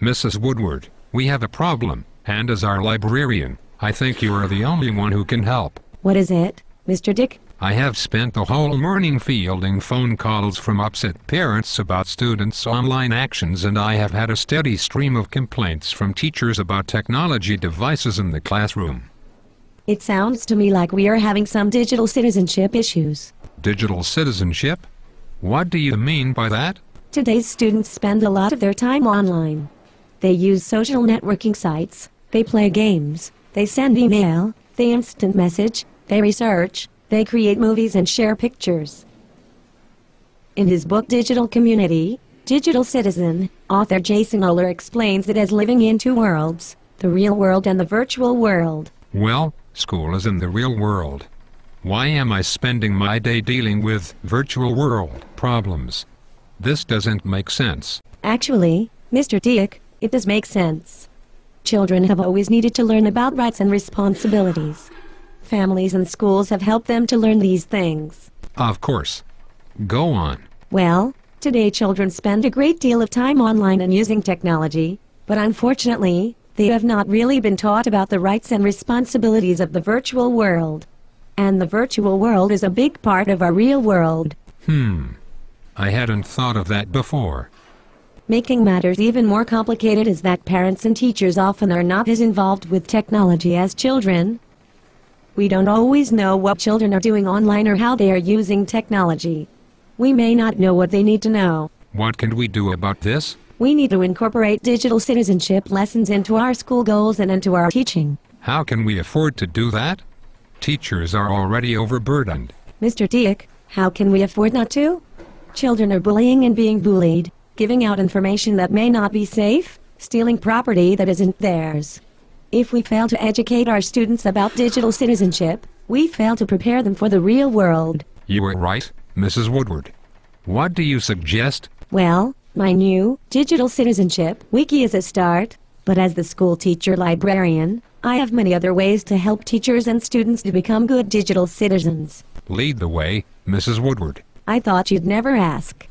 Mrs. Woodward, we have a problem, and as our librarian, I think you are the only one who can help. What is it, Mr. Dick? I have spent the whole morning fielding phone calls from upset parents about students' online actions and I have had a steady stream of complaints from teachers about technology devices in the classroom. It sounds to me like we are having some digital citizenship issues. Digital citizenship? What do you mean by that? Today's students spend a lot of their time online. They use social networking sites, they play games, they send email, they instant message, they research, they create movies and share pictures. In his book Digital Community, Digital Citizen, author Jason Ohler explains it as living in two worlds, the real world and the virtual world. Well, school is in the real world. Why am I spending my day dealing with virtual world problems? This doesn't make sense. Actually, Mr. Dick, it does make sense. Children have always needed to learn about rights and responsibilities. Families and schools have helped them to learn these things. Of course. Go on. Well, today children spend a great deal of time online and using technology, but unfortunately, they have not really been taught about the rights and responsibilities of the virtual world. And the virtual world is a big part of our real world. Hmm. I hadn't thought of that before. Making matters even more complicated is that parents and teachers often are not as involved with technology as children. We don't always know what children are doing online or how they are using technology. We may not know what they need to know. What can we do about this? We need to incorporate digital citizenship lessons into our school goals and into our teaching. How can we afford to do that? Teachers are already overburdened. Mr. Dick, how can we afford not to? Children are bullying and being bullied giving out information that may not be safe, stealing property that isn't theirs. If we fail to educate our students about digital citizenship, we fail to prepare them for the real world. You are right, Mrs. Woodward. What do you suggest? Well, my new Digital Citizenship Wiki is a start, but as the school teacher librarian, I have many other ways to help teachers and students to become good digital citizens. Lead the way, Mrs. Woodward. I thought you'd never ask.